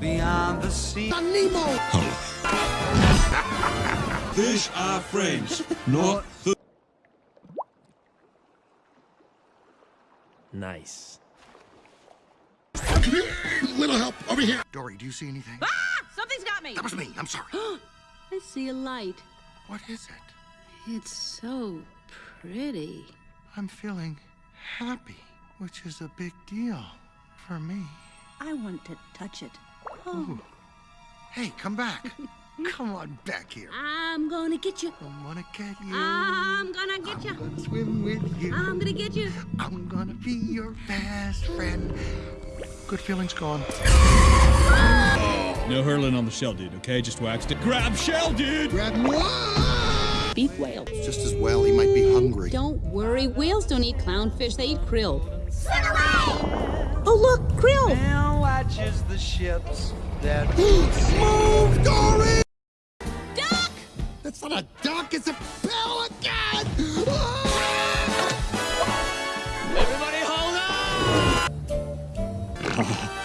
Way beyond the sea. Nemo! Fish are friends, not food. Nice. Little help over here. Dory, do you see anything? Ah! Something's got me! That was me. I'm sorry. I see a light. what is it? It's so pretty. I'm feeling happy, which is a big deal for me. I want to touch it. Oh, Hey, come back. come on back here. I'm gonna get you. I'm gonna get you. I'm gonna get I'm you. gonna swim with you. I'm gonna get you. I'm gonna be your best friend. Good feelings gone. No hurling on the shell, dude, okay? Just waxed it. Grab shell, dude! Grab what? Beef whale. Just as well, he might be hungry. Don't worry, whales don't eat clownfish, they eat krill. Swim away! Oh, look, krill! Now watches the ships that Move, Dory! Duck! That's not a duck, it's a pelican! Everybody hold on!